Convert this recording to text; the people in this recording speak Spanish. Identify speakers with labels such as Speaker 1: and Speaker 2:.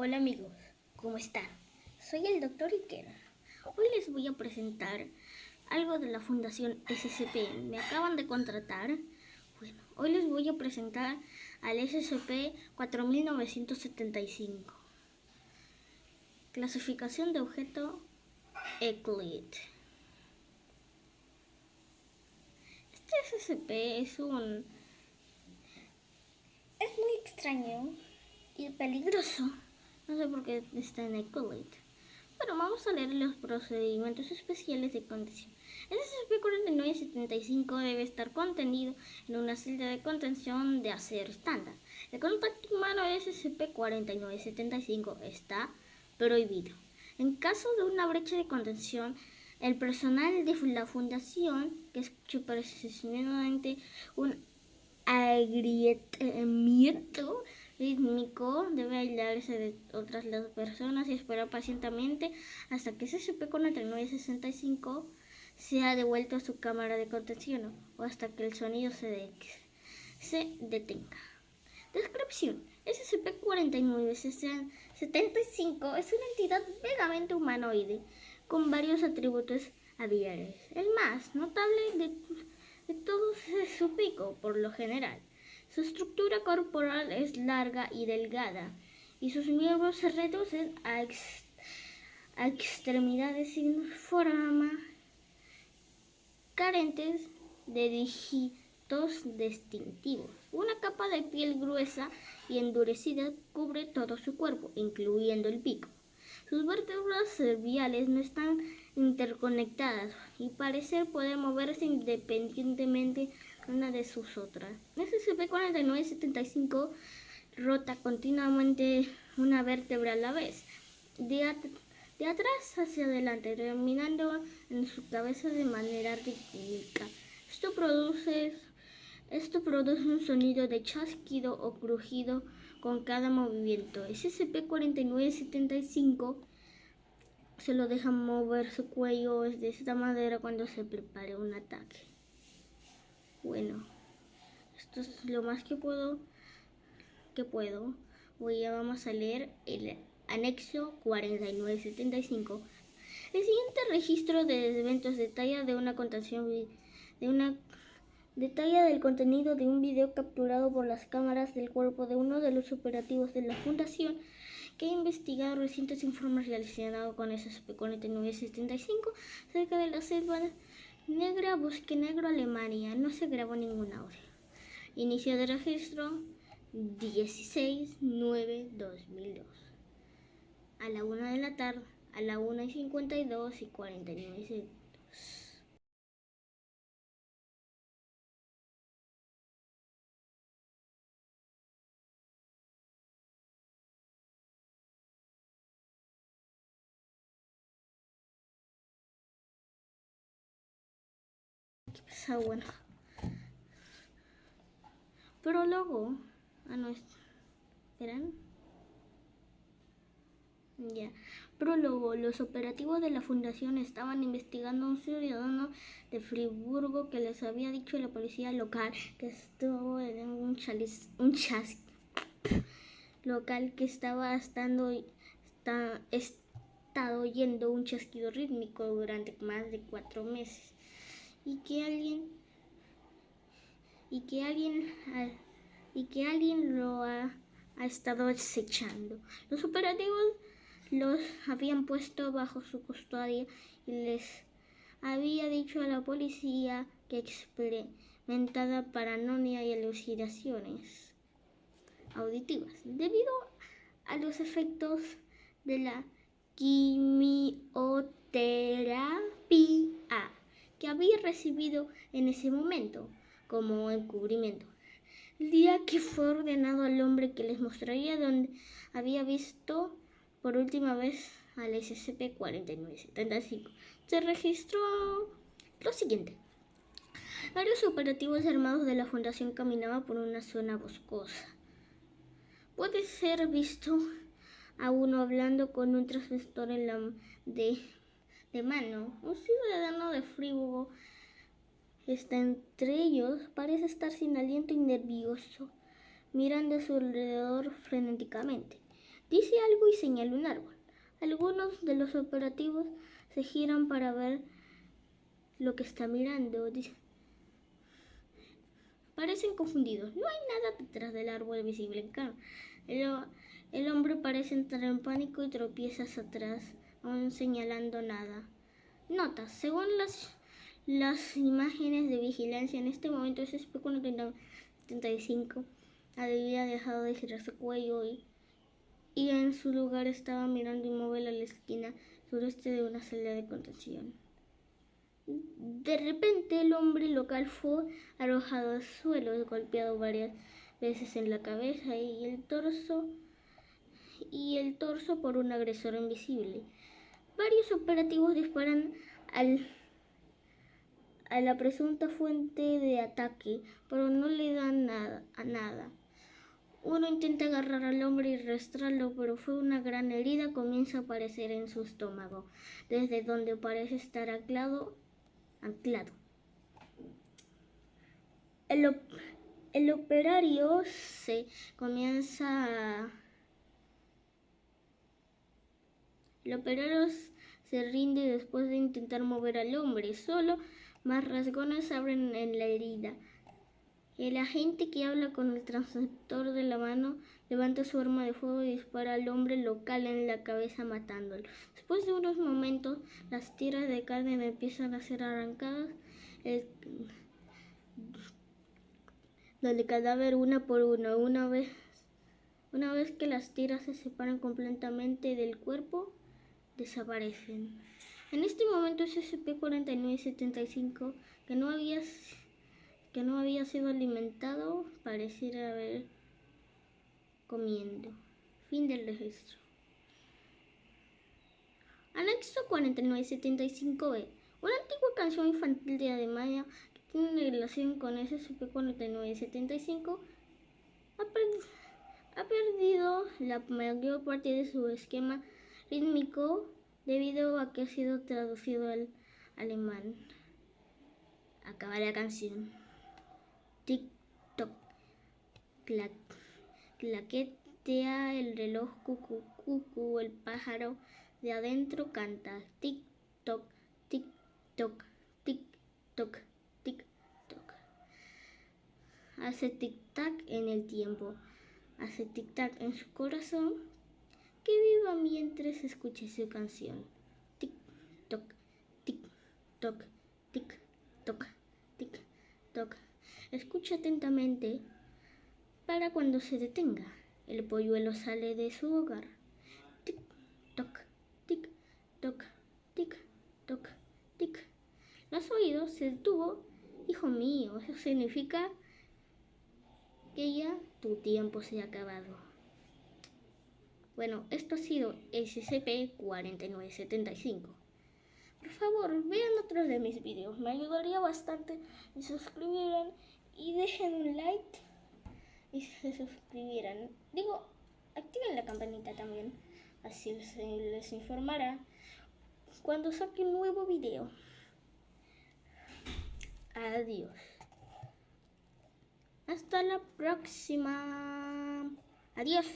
Speaker 1: Hola amigos, ¿cómo están? Soy el doctor Iker. Hoy les voy a presentar algo de la Fundación SCP. Me acaban de contratar. Bueno, hoy les voy a presentar al SCP 4975. Clasificación de objeto Euclid. Este SCP es un... es muy extraño y peligroso. No sé por qué está en Euclid. Bueno, vamos a leer los procedimientos especiales de contención. El SCP-4975 debe estar contenido en una celda de contención de acero estándar. El contacto humano SCP-4975 está prohibido. En caso de una brecha de contención, el personal de la fundación, que es precisamente un agrietamiento rítmico debe aislarse de otras las personas y esperar pacientemente hasta que SCP-4965 sea devuelto a su cámara de contención o hasta que el sonido se, se detenga. Descripción. SCP-4975 es una entidad vagamente humanoide con varios atributos aviares. El más notable de, de todos es su pico, por lo general. Su estructura corporal es larga y delgada y sus miembros se reducen a, extremidades sin forma, carentes de dígitos distintivos. Una capa de piel gruesa y endurecida cubre todo su cuerpo, incluyendo el pico. Sus vértebras cerviales no están interconectadas y parecer poder moverse independientemente una de sus otras. SCP-4975 rota continuamente una vértebra a la vez, de, atrás hacia adelante, terminando en su cabeza de manera rítmica. Esto produce, esto produce un sonido de chasquido o crujido con cada movimiento. SCP-4975 se lo deja mover su cuello de esta manera cuando se prepare un ataque. Bueno, esto es lo más que puedo. Que puedo. Voy a vamos a leer el anexo 4975. El siguiente registro de eventos detalla de una contación de una detalla del contenido de un video capturado por las cámaras del cuerpo de uno de los operativos de la fundación que ha investigado recientes informes relacionados con SCP-4975 cerca de la selva Negra, Bosque Negro, Alemania. No se grabó ningún audio. Inicio de registro 16-9-2002. A la 1 de la tarde, a la 1 y 52 y 49 segundos. Pero bueno. Prólogo. Ah, ¿Esperan? Ya. Prólogo. Los operativos de la fundación estaban investigando a un ciudadano de Friburgo que les había dicho a la policía local que estuvo en un, chalis, local que estaba estando, está, estado oyendo un chasquido rítmico durante más de cuatro meses y que alguien y que alguien y que alguien lo ha, ha estado acechando. Los operativos los habían puesto bajo su custodia y les había dicho a la policía que experimentada paranoia y alucinaciones auditivas debido a los efectos de la quimioterapia que había recibido en ese momento como encubrimiento. El día que fue ordenado al hombre que les mostraría donde había visto por última vez al SCP-4975, se registró lo siguiente. Varios operativos armados de la Fundación caminaban por una zona boscosa. Puede ser visto a uno hablando con un transmisor en la de de mano. Un ciudadano de Friburgo está entre ellos, parece estar sin aliento y nervioso, mirando a su alrededor frenéticamente. Dice algo y señala un árbol. Algunos de los operativos se giran para ver lo que está mirando. Parecen confundidos. No hay nada detrás del árbol visible. El, el hombre parece entrar en pánico y tropieza hacia atrás, aún señalando nada. Nota, según las, las imágenes de vigilancia, en este momento ese espejo 75 había dejado de girar su cuello y, y en su lugar estaba mirando inmóvil a la esquina sureste de una sala de contención. De repente el hombre local fue arrojado al suelo, golpeado varias veces en la cabeza y el torso y el torso por un agresor invisible. Varios operativos disparan al, a la presunta fuente de ataque, pero no le dan nada, a nada. Uno intenta agarrar al hombre y arrastrarlo, pero fue una gran herida comienza a aparecer en su estómago, desde donde parece estar anclado anclado. El, el operario se comienza a... El operario se rinde después de intentar mover al hombre. Solo más rasgones abren en la herida. El agente que habla con el transceptor de la mano levanta su arma de fuego y dispara al hombre local en la cabeza matándolo. Después de unos momentos, las tiras de carne empiezan a ser arrancadas del cadáver una por una. Una vez, una vez que las tiras se separan completamente del cuerpo, desaparecen. En este momento SCP-4975, que no había que no había sido alimentado pareciera haber comiendo. Fin del registro. Anexo 4975b. Una antigua canción infantil de Alemania que tiene relación con SCP-4975 ha, ha perdido la mayor parte de su esquema rítmico debido a que ha sido traducido al alemán. Acaba la canción. Tic toc clac, claquetea el reloj cucu cucu el pájaro de adentro canta. Tic toc tic toc tic toc tic toc. Hace tic tac en el tiempo. Hace tic tac en su corazón que viva mientras escuche su canción tic toc tic toc tic toc tic toc Escucha atentamente para cuando se detenga. El polluelo sale de su hogar. Tic, toc, tic, toc, tic, toc, tic. Los oídos se detuvo. Hijo mío, eso significa que ya tu tiempo se ha acabado. Bueno, esto ha sido SCP-4975. Por favor, vean otros de mis videos, me ayudaría bastante si suscribieran y dejen un like y se suscribieran. Digo, activen la campanita también, así les, les informará cuando saque un nuevo video. Adiós. Hasta la próxima. Adiós.